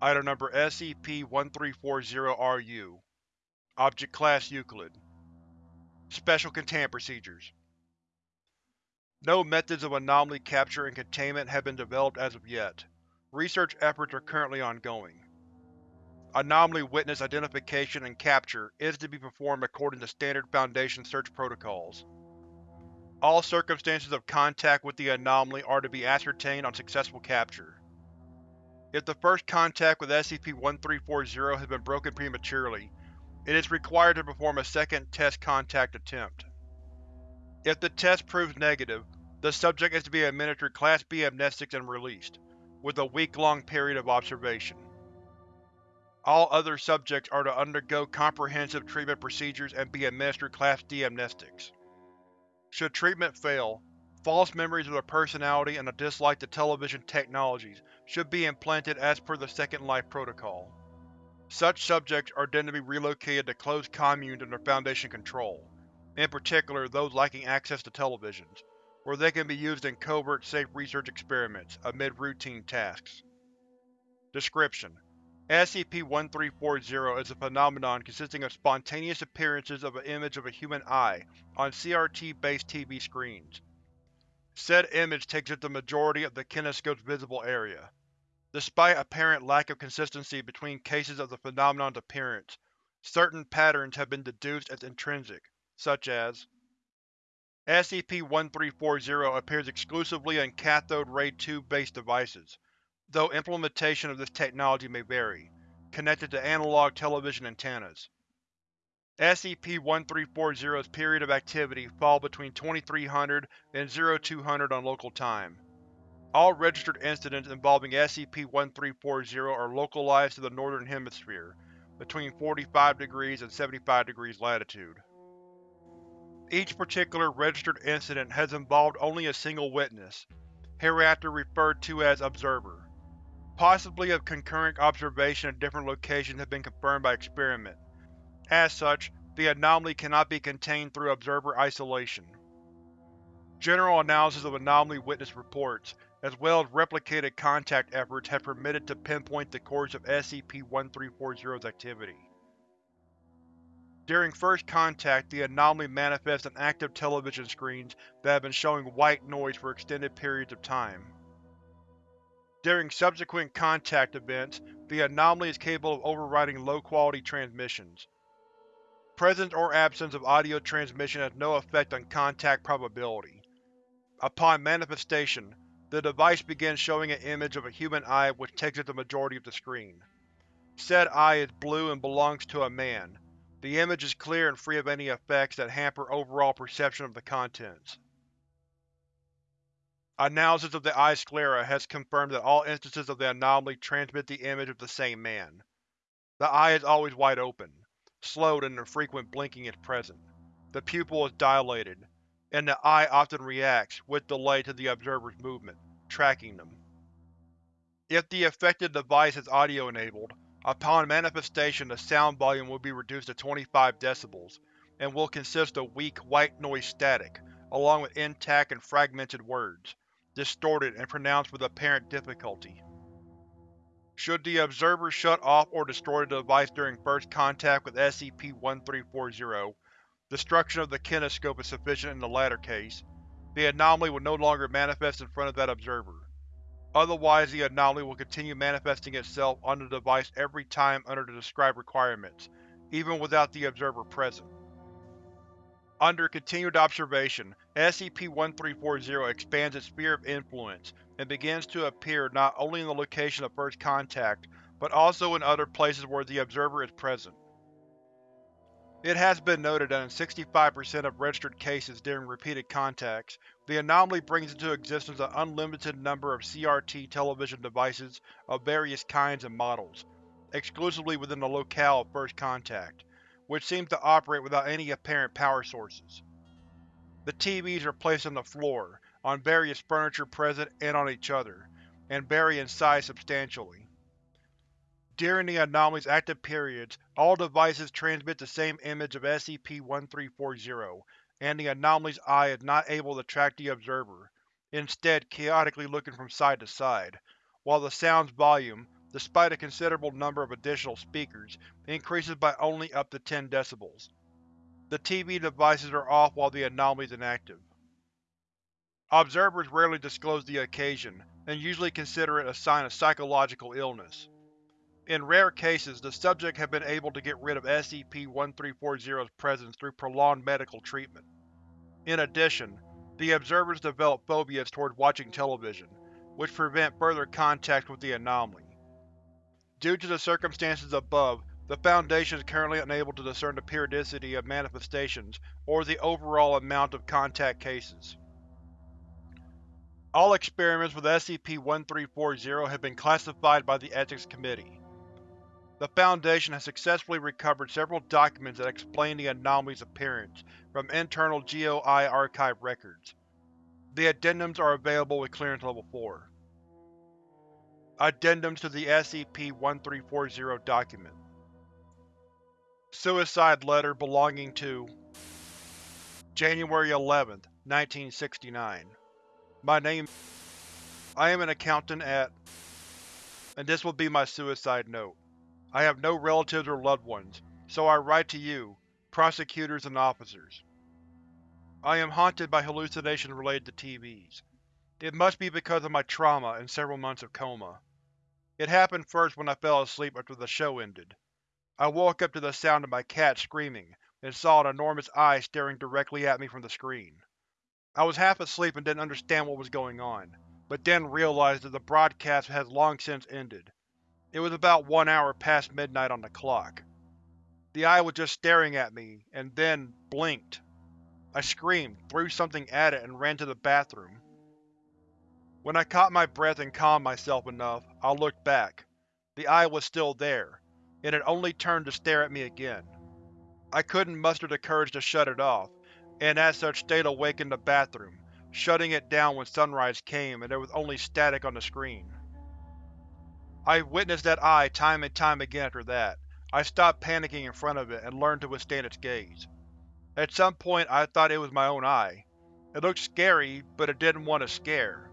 Item Number SCP-1340-RU Object Class Euclid Special Containment Procedures No methods of anomaly capture and containment have been developed as of yet. Research efforts are currently ongoing. Anomaly witness identification and capture is to be performed according to standard Foundation search protocols. All circumstances of contact with the anomaly are to be ascertained on successful capture. If the first contact with SCP-1340 has been broken prematurely, it is required to perform a second test contact attempt. If the test proves negative, the subject is to be administered Class B amnestics and released, with a week-long period of observation. All other subjects are to undergo comprehensive treatment procedures and be administered Class D amnestics. Should treatment fail, false memories of their personality and a dislike to television technologies should be implanted as per the Second Life Protocol. Such subjects are then to be relocated to closed communes under Foundation control, in particular those lacking access to televisions, where they can be used in covert safe research experiments, amid routine tasks. Description: SCP-1340 is a phenomenon consisting of spontaneous appearances of an image of a human eye on CRT-based TV screens. Said image takes up the majority of the kinescope's visible area. Despite apparent lack of consistency between cases of the phenomenon's appearance, certain patterns have been deduced as intrinsic, such as SCP-1340 appears exclusively on cathode ray tube-based devices, though implementation of this technology may vary, connected to analog television antennas. SCP-1340's period of activity fall between 2300 and 0200 on local time. All registered incidents involving SCP-1340 are localized to the Northern Hemisphere, between 45 degrees and 75 degrees latitude. Each particular registered incident has involved only a single witness, hereafter referred to as Observer. Possibly of concurrent observation at different locations have been confirmed by experiment. As such, the anomaly cannot be contained through observer isolation. General analysis of anomaly witness reports, as well as replicated contact efforts have permitted to pinpoint the course of SCP-1340's activity. During first contact, the anomaly manifests on active television screens that have been showing white noise for extended periods of time. During subsequent contact events, the anomaly is capable of overriding low-quality transmissions. Presence or absence of audio transmission has no effect on contact probability. Upon manifestation, the device begins showing an image of a human eye which takes up the majority of the screen. Said eye is blue and belongs to a man. The image is clear and free of any effects that hamper overall perception of the contents. Analysis of the eye sclera has confirmed that all instances of the anomaly transmit the image of the same man. The eye is always wide open, slowed and infrequent blinking is present. The pupil is dilated, and the eye often reacts, with delay, to the observer's movement, tracking them. If the affected device is audio-enabled, upon manifestation the sound volume will be reduced to 25 decibels, and will consist of weak white noise static, along with intact and fragmented words distorted, and pronounced with apparent difficulty. Should the observer shut off or destroy the device during first contact with SCP-1340, destruction of the kinescope is sufficient in the latter case. The anomaly will no longer manifest in front of that observer. Otherwise the anomaly will continue manifesting itself on the device every time under the described requirements, even without the observer present. Under continued observation, SCP-1340 expands its sphere of influence and begins to appear not only in the location of first contact, but also in other places where the Observer is present. It has been noted that in 65% of registered cases during repeated contacts, the anomaly brings into existence an unlimited number of CRT television devices of various kinds and models, exclusively within the locale of first contact which seems to operate without any apparent power sources. The TVs are placed on the floor, on various furniture present and on each other, and vary in size substantially. During the anomaly's active periods, all devices transmit the same image of SCP-1340, and the anomaly's eye is not able to track the observer, instead chaotically looking from side to side, while the sound's volume, despite a considerable number of additional speakers, increases by only up to 10 decibels. The TV devices are off while the anomaly is inactive. Observers rarely disclose the occasion, and usually consider it a sign of psychological illness. In rare cases, the subject have been able to get rid of SCP-1340's presence through prolonged medical treatment. In addition, the observers develop phobias toward watching television, which prevent further contact with the anomaly. Due to the circumstances above, the Foundation is currently unable to discern the periodicity of manifestations or the overall amount of contact cases. All experiments with SCP-1340 have been classified by the Ethics Committee. The Foundation has successfully recovered several documents that explain the anomaly's appearance from internal GOI archive records. The addendums are available with Clearance Level 4. Addendums to the SCP-1340 document Suicide letter belonging to January 11, 1969 My name I am an accountant at and this will be my suicide note. I have no relatives or loved ones, so I write to you, prosecutors and officers. I am haunted by hallucinations related to TVs. It must be because of my trauma and several months of coma. It happened first when I fell asleep after the show ended. I woke up to the sound of my cat screaming, and saw an enormous eye staring directly at me from the screen. I was half asleep and didn't understand what was going on, but then realized that the broadcast had long since ended. It was about one hour past midnight on the clock. The eye was just staring at me, and then blinked. I screamed, threw something at it, and ran to the bathroom. When I caught my breath and calmed myself enough, I looked back. The eye was still there, and it only turned to stare at me again. I couldn't muster the courage to shut it off, and as such stayed awake in the bathroom, shutting it down when sunrise came and there was only static on the screen. I witnessed that eye time and time again after that. I stopped panicking in front of it and learned to withstand its gaze. At some point I thought it was my own eye. It looked scary, but it didn't want to scare.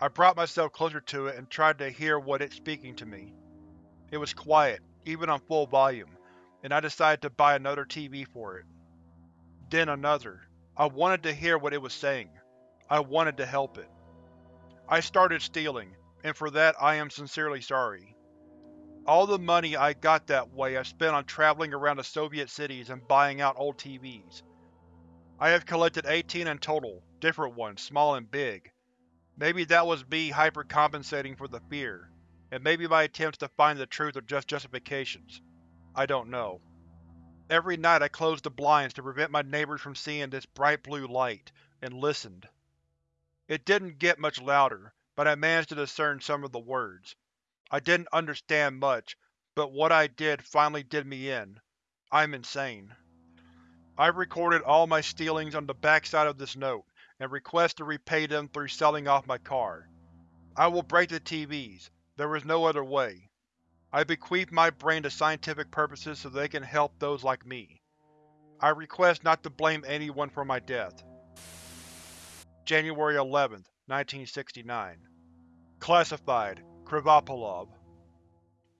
I brought myself closer to it and tried to hear what it speaking to me. It was quiet, even on full volume, and I decided to buy another TV for it. Then another. I wanted to hear what it was saying. I wanted to help it. I started stealing, and for that I am sincerely sorry. All the money I got that way I spent on traveling around the Soviet cities and buying out old TVs. I have collected 18 in total, different ones, small and big. Maybe that was me hypercompensating for the fear, and maybe my attempts to find the truth are just justifications. I don't know. Every night I closed the blinds to prevent my neighbors from seeing this bright blue light, and listened. It didn't get much louder, but I managed to discern some of the words. I didn't understand much, but what I did finally did me in. I'm insane. I've recorded all my stealings on the backside of this note, and request to repay them through selling off my car. I will break the TVs, there is no other way. I bequeath my brain to scientific purposes so they can help those like me. I request not to blame anyone for my death. January 11, 1969 Classified Krivopolov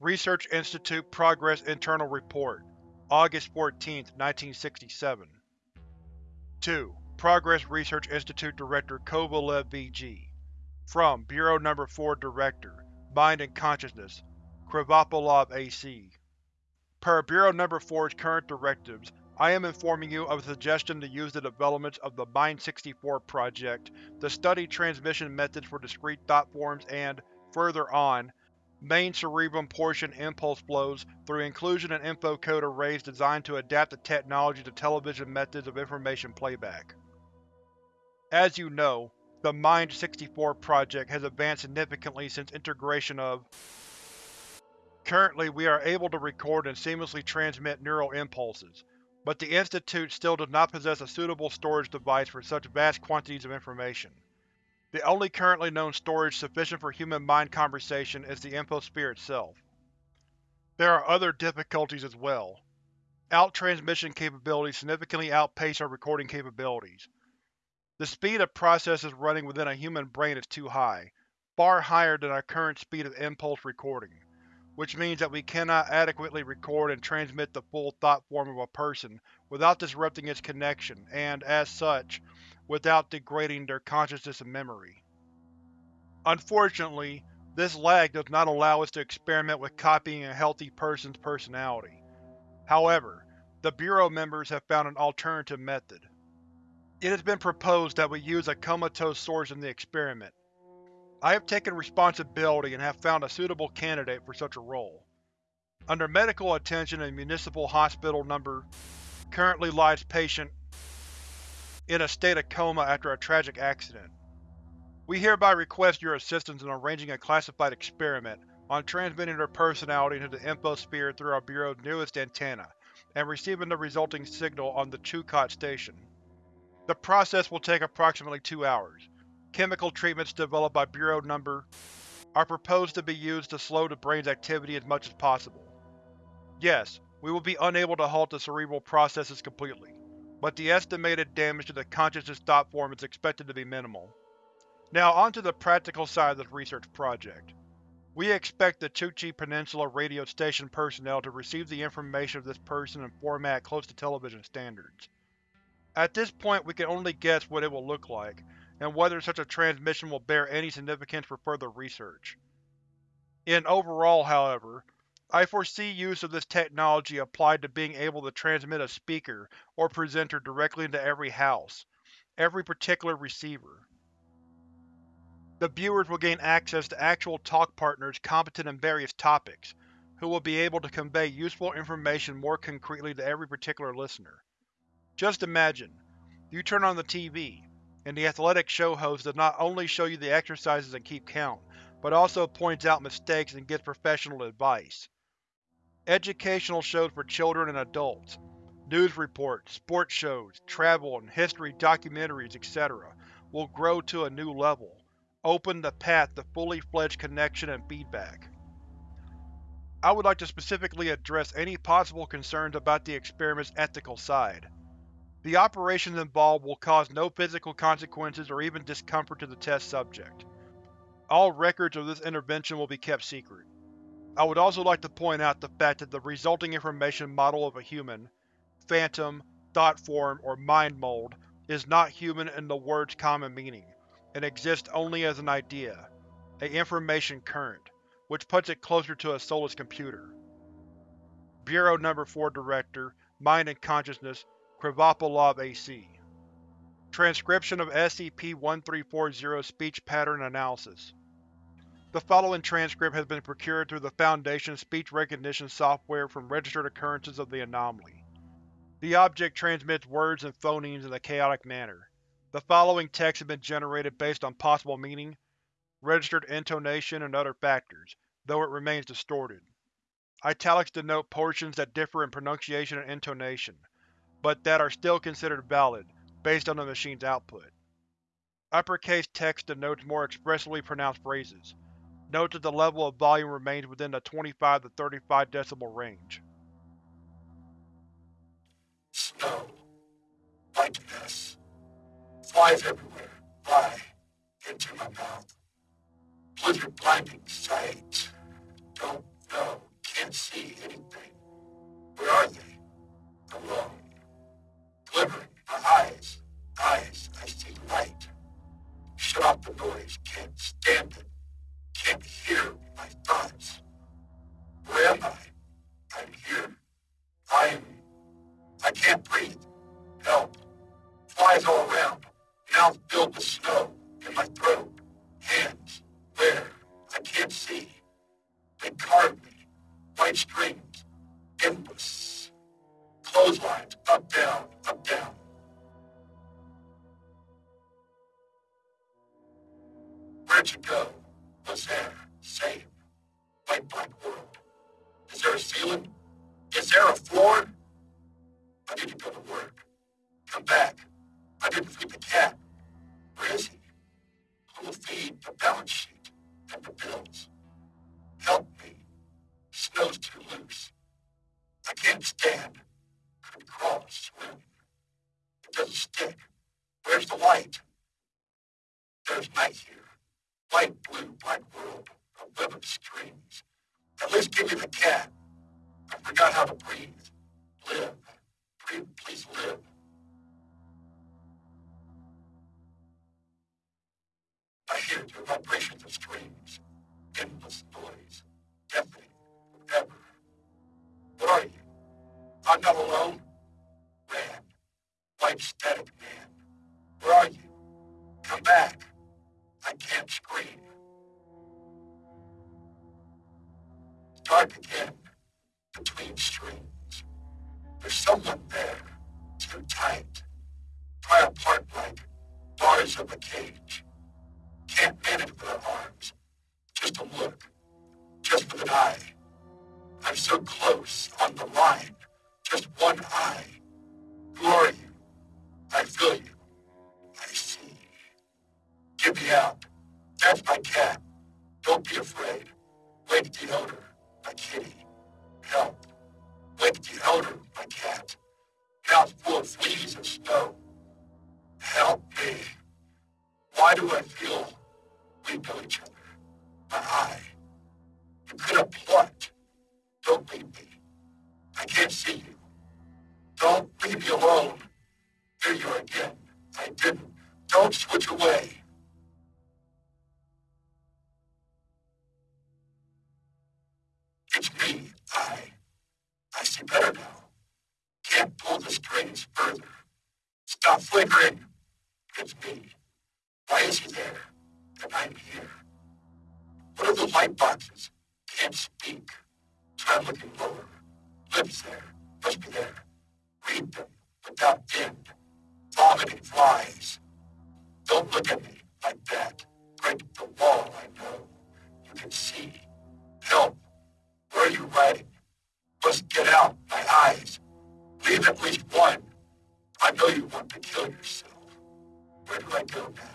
Research Institute Progress Internal Report August 14, 1967 2. Progress Research Institute Director Kovalev V.G. From Bureau No. 4 Director, Mind and Consciousness, Krivopolov A.C. Per Bureau No. 4's current directives, I am informing you of a suggestion to use the developments of the Mind-64 project to study transmission methods for discrete thought forms and, further on, main cerebrum portion impulse flows through inclusion and infocode arrays designed to adapt the technology to television methods of information playback. As you know, the Mind-64 project has advanced significantly since integration of Currently we are able to record and seamlessly transmit neural impulses, but the Institute still does not possess a suitable storage device for such vast quantities of information. The only currently known storage sufficient for human mind conversation is the infosphere itself. There are other difficulties as well. Out-transmission capabilities significantly outpace our recording capabilities. The speed of processes running within a human brain is too high, far higher than our current speed of impulse recording. Which means that we cannot adequately record and transmit the full thought form of a person without disrupting its connection and, as such, without degrading their consciousness and memory. Unfortunately, this lag does not allow us to experiment with copying a healthy person's personality. However, the Bureau members have found an alternative method. It has been proposed that we use a comatose source in the experiment. I have taken responsibility and have found a suitable candidate for such a role. Under medical attention in Municipal Hospital No. currently lies patient in a state of coma after a tragic accident. We hereby request your assistance in arranging a classified experiment on transmitting their personality into the infosphere through our Bureau's newest antenna, and receiving the resulting signal on the Chukot station. The process will take approximately two hours. Chemical treatments developed by Bureau No. are proposed to be used to slow the brain's activity as much as possible. Yes, we will be unable to halt the cerebral processes completely, but the estimated damage to the consciousness thought form is expected to be minimal. Now onto the practical side of this research project. We expect the Chukchi Peninsula radio station personnel to receive the information of this person in format close to television standards. At this point we can only guess what it will look like, and whether such a transmission will bear any significance for further research. In overall, however, I foresee use of this technology applied to being able to transmit a speaker or presenter directly into every house, every particular receiver. The viewers will gain access to actual talk partners competent in various topics, who will be able to convey useful information more concretely to every particular listener. Just imagine, you turn on the TV, and the athletic show host does not only show you the exercises and keep count, but also points out mistakes and gives professional advice. Educational shows for children and adults, news reports, sports shows, travel and history documentaries, etc. will grow to a new level open the path to fully fledged connection and feedback. I would like to specifically address any possible concerns about the experiment's ethical side. The operations involved will cause no physical consequences or even discomfort to the test subject. All records of this intervention will be kept secret. I would also like to point out the fact that the resulting information model of a human, phantom, thought form, or mind mold is not human in the word's common meaning and exists only as an idea, a information current, which puts it closer to a soulless computer. Bureau No. 4 Director, Mind and Consciousness, Krivopolov AC Transcription of SCP-1340 Speech Pattern Analysis The following transcript has been procured through the Foundation's speech recognition software from registered occurrences of the anomaly. The object transmits words and phonemes in a chaotic manner. The following text has been generated based on possible meaning, registered intonation, and other factors, though it remains distorted. Italics denote portions that differ in pronunciation and intonation, but that are still considered valid, based on the machine's output. Uppercase text denotes more expressively pronounced phrases. Note that the level of volume remains within the 25 to 35 decibel range. Snow. Whiteness flies everywhere, fly into my mouth. Blizzard blinding sight. Help. Flies all around mouth filled with snow in my throat, hands, where, I can't see. They carved me, white strings, endless, clotheslines, up, down, up, down. Where'd you go? Was there? Same. White black world. Is there a ceiling? Is there a floor? I need to go to work. Come back. I didn't feed the cat. White static man. Where are you? Come back. I can't scream. Dark again. Between streams. There's someone there. Too tight. Pry apart like bars of a cage. Can't manage with her arms. Just a look. Just with an eye. I'm so close on the line. Just one eye. Who are you? I feel you. I see. Get me out. That's my cat. Don't be afraid. Wake the owner, my kitty. Help. Wake the owner, my cat. Mouth full of fleas and snow. Help me. Why do I feel we know each other? My eye. You could have plucked. Don't leave me. I can't see you. Don't leave me alone. Here you again. I didn't. Don't switch away. It's me. I. I see better now. Can't pull the strings further. Stop flickering. It's me. Why is he there? And I'm here. What are the light boxes? Can't speak. Try looking lower. Lips there. Must be there. Read them without end. Flies. Don't look at me like that. Break the wall, I know. You can see. Help. Where are you riding? Must get out, my eyes. Leave at least one. I know you want to kill yourself. Where do I go now?